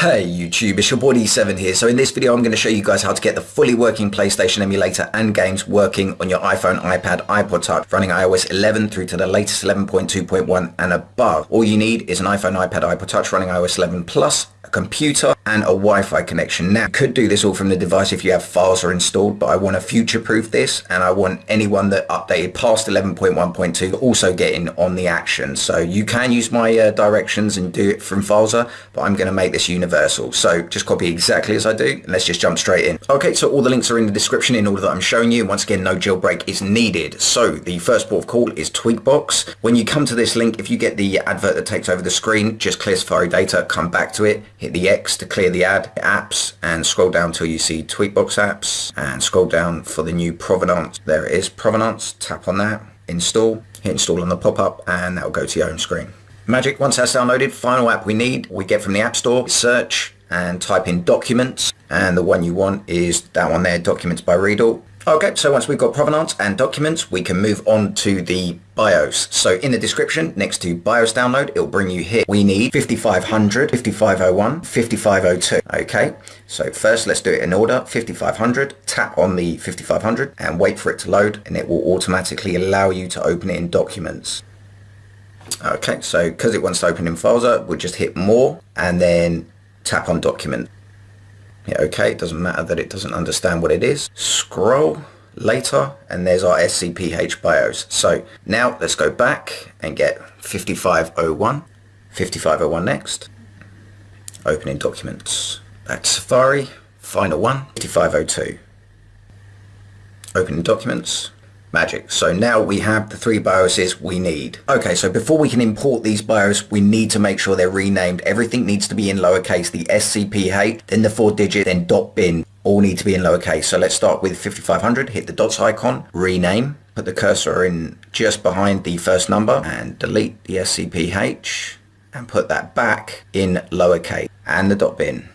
Hey YouTube, it's your boy D7 here. So in this video I'm going to show you guys how to get the fully working PlayStation emulator and games working on your iPhone, iPad, iPod Touch running iOS 11 through to the latest 11.2.1 and above. All you need is an iPhone, iPad, iPod Touch running iOS 11 Plus a computer and a Wi-Fi connection. Now, you could do this all from the device if you have Filza installed, but I want to future-proof this and I want anyone that updated past 11.1.2 also getting on the action. So you can use my uh, directions and do it from Filza, but I'm going to make this universal. So just copy exactly as I do and let's just jump straight in. Okay, so all the links are in the description in order that I'm showing you. Once again, no jailbreak is needed. So the first port of call is Tweakbox. When you come to this link, if you get the advert that takes over the screen, just clear Safari data, come back to it, hit the X to clear the ad, apps, and scroll down till you see Tweakbox apps, and scroll down for the new Provenance. There it is, Provenance, tap on that, install, hit install on the pop-up, and that'll go to your home screen. Magic, once that's downloaded, final app we need, we get from the App Store, search, and type in Documents, and the one you want is that one there, Documents by Readdle. Okay, so once we've got provenance and documents, we can move on to the BIOS. So in the description, next to BIOS download, it'll bring you here. We need 5500, 5501, 5502. Okay, so first let's do it in order. 5500, tap on the 5500 and wait for it to load and it will automatically allow you to open it in documents. Okay, so because it wants to open in Filza, we'll just hit more and then tap on document. Yeah, okay, it doesn't matter that it doesn't understand what it is. Scroll later and there's our SCPH BIOS. So now let's go back and get 5501. 5501 next. Opening documents. Back to Safari. Final one. 5502. Opening documents magic. So now we have the three BIOSes we need. Okay, so before we can import these BIOS, we need to make sure they're renamed. Everything needs to be in lowercase, the SCPH, then the four digit, then dot bin, all need to be in lowercase. So let's start with 5500, hit the dots icon, rename, put the cursor in just behind the first number and delete the SCPH and put that back in lowercase and the dot bin.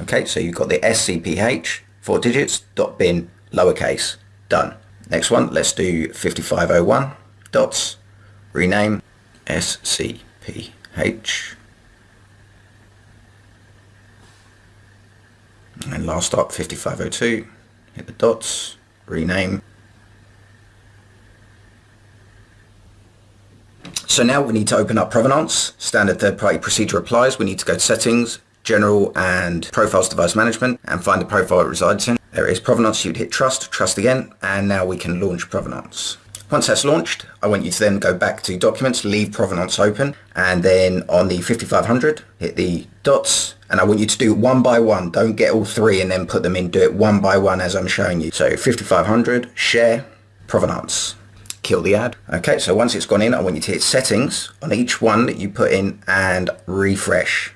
Okay, so you've got the SCPH, four digits, dot bin, lowercase. Done. Next one, let's do 5501 dots, rename SCPH. And last up, 5502, hit the dots, rename. So now we need to open up Provenance, standard third-party procedure applies. We need to go to settings, general and profiles device management and find the profile it resides in. There is Provenance, you'd hit trust, trust again, and now we can launch Provenance. Once that's launched, I want you to then go back to documents, leave Provenance open, and then on the 5500, hit the dots, and I want you to do one by one. Don't get all three and then put them in. Do it one by one as I'm showing you. So 5500, share, Provenance. Kill the ad. Okay, so once it's gone in, I want you to hit settings on each one that you put in and refresh.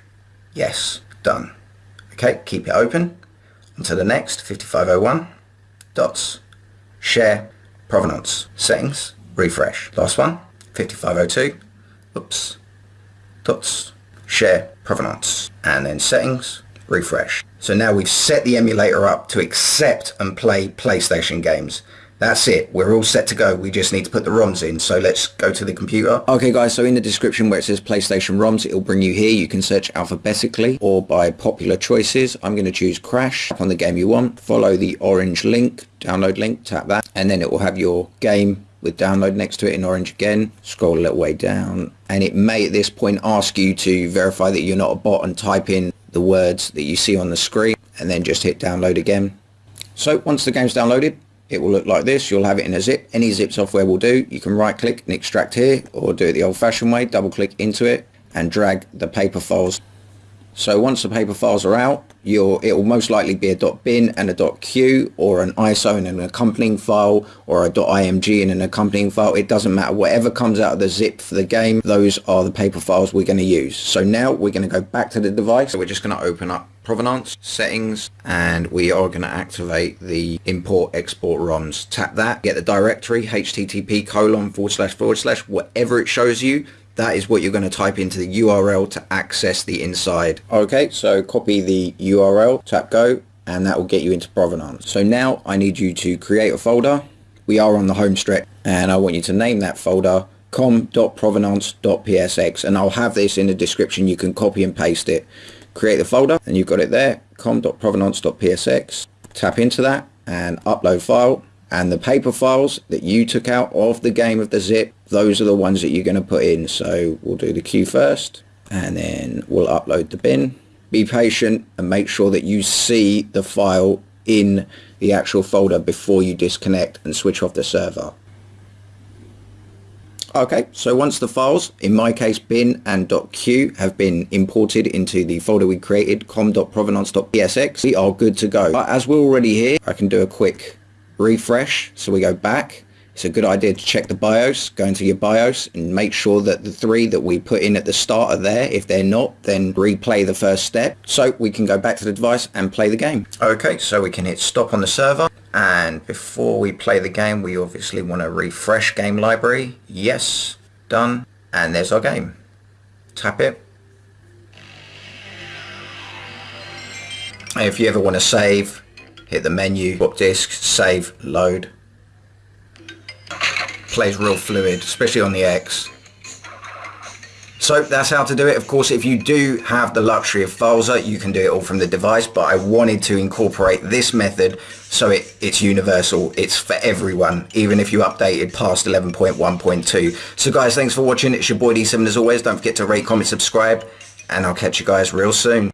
Yes, done. Okay, keep it open to the next 5501 dots share provenance settings refresh. Last one 5502 oops dots share provenance and then settings refresh. So now we've set the emulator up to accept and play PlayStation games that's it. We're all set to go. We just need to put the ROMs in. So let's go to the computer. Okay guys, so in the description where it says PlayStation ROMs, it'll bring you here. You can search alphabetically or by popular choices. I'm going to choose Crash on the game you want. Follow the orange link, download link, tap that, and then it will have your game with download next to it in orange again. Scroll a little way down. And it may at this point ask you to verify that you're not a bot and type in the words that you see on the screen and then just hit download again. So once the game's downloaded, it will look like this. You'll have it in a zip. Any zip software will do. You can right click and extract here or do it the old fashioned way double click into it and drag the paper files so once the paper files are out it will most likely be a .bin and a .cue or an ISO and an accompanying file or a .img and an accompanying file. It doesn't matter. Whatever comes out of the zip for the game those are the paper files we're going to use. So now we're going to go back to the device. So we're just going to open up provenance settings and we are going to activate the import export ROMs. Tap that get the directory http colon forward slash forward slash whatever it shows you that is what you're going to type into the URL to access the inside okay so copy the URL tap go and that will get you into provenance so now I need you to create a folder we are on the home stretch and I want you to name that folder com.provenance.psx and I'll have this in the description. You can copy and paste it. Create the folder and you've got it there, com.provenance.psx. Tap into that and upload file and the paper files that you took out of the game of the zip those are the ones that you're going to put in. So we'll do the cue first and then we'll upload the bin. Be patient and make sure that you see the file in the actual folder before you disconnect and switch off the server. Okay, so once the files, in my case bin and .cue, have been imported into the folder we created, com.provenance.psx, we are good to go. But as we're already here, I can do a quick refresh. So we go back. It's a good idea to check the BIOS, go into your BIOS and make sure that the three that we put in at the start are there. If they're not, then replay the first step. So we can go back to the device and play the game. Okay, so we can hit stop on the server. And before we play the game, we obviously want to refresh game library. Yes, done. And there's our game. Tap it. If you ever want to save, hit the menu, swap disk, save, load. Plays real fluid, especially on the X. So that's how to do it. Of course, if you do have the luxury of Filza, you can do it all from the device, but I wanted to incorporate this method so it, it's universal. It's for everyone, even if you updated past 11.1.2. So guys, thanks for watching. It's your boy D7 as always. Don't forget to rate, comment, subscribe, and I'll catch you guys real soon.